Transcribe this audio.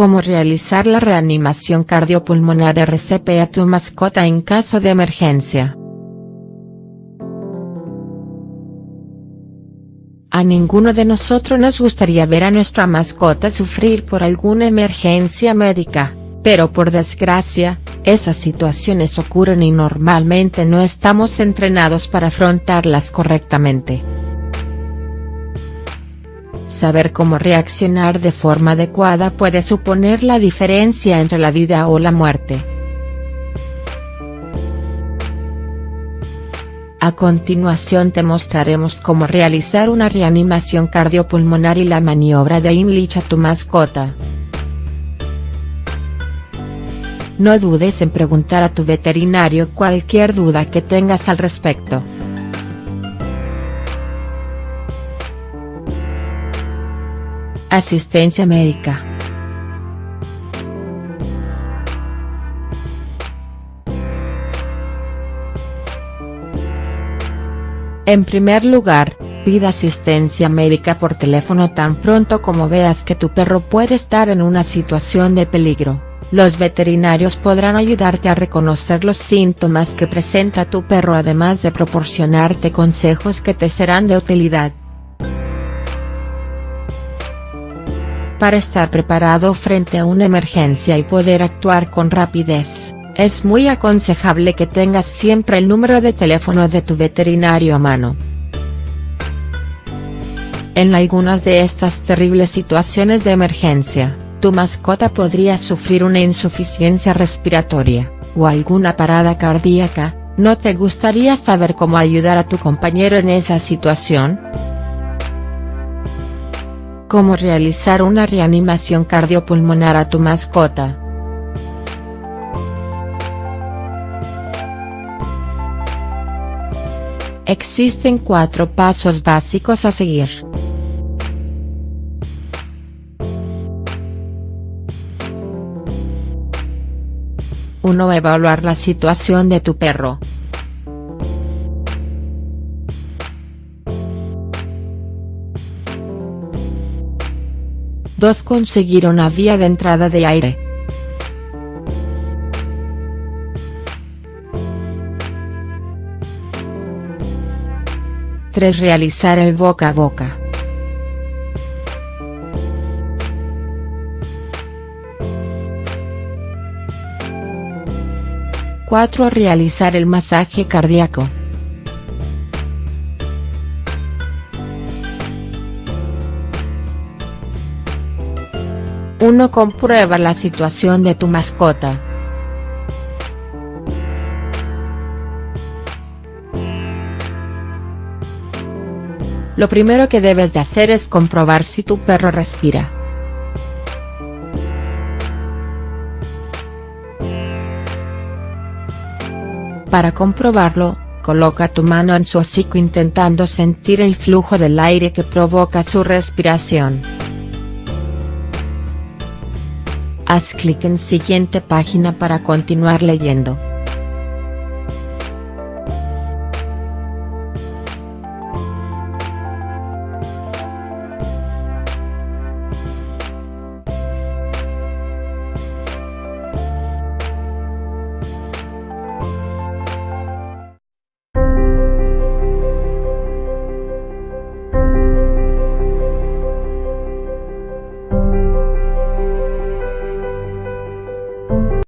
Cómo realizar la reanimación cardiopulmonar RCP a tu mascota en caso de emergencia. A ninguno de nosotros nos gustaría ver a nuestra mascota sufrir por alguna emergencia médica, pero por desgracia, esas situaciones ocurren y normalmente no estamos entrenados para afrontarlas correctamente. Saber cómo reaccionar de forma adecuada puede suponer la diferencia entre la vida o la muerte. A continuación te mostraremos cómo realizar una reanimación cardiopulmonar y la maniobra de Imlich a tu mascota. No dudes en preguntar a tu veterinario cualquier duda que tengas al respecto. Asistencia médica. En primer lugar, pida asistencia médica por teléfono tan pronto como veas que tu perro puede estar en una situación de peligro. Los veterinarios podrán ayudarte a reconocer los síntomas que presenta tu perro además de proporcionarte consejos que te serán de utilidad. Para estar preparado frente a una emergencia y poder actuar con rapidez, es muy aconsejable que tengas siempre el número de teléfono de tu veterinario a mano. En algunas de estas terribles situaciones de emergencia, tu mascota podría sufrir una insuficiencia respiratoria, o alguna parada cardíaca, ¿no te gustaría saber cómo ayudar a tu compañero en esa situación?. Cómo realizar una reanimación cardiopulmonar a tu mascota. Existen cuatro pasos básicos a seguir. 1. Evaluar la situación de tu perro. Dos Conseguir una vía de entrada de aire. Tres Realizar el boca a boca. 4. Realizar el masaje cardíaco. Uno Comprueba la situación de tu mascota. Lo primero que debes de hacer es comprobar si tu perro respira. Para comprobarlo, coloca tu mano en su hocico intentando sentir el flujo del aire que provoca su respiración. Haz clic en siguiente página para continuar leyendo.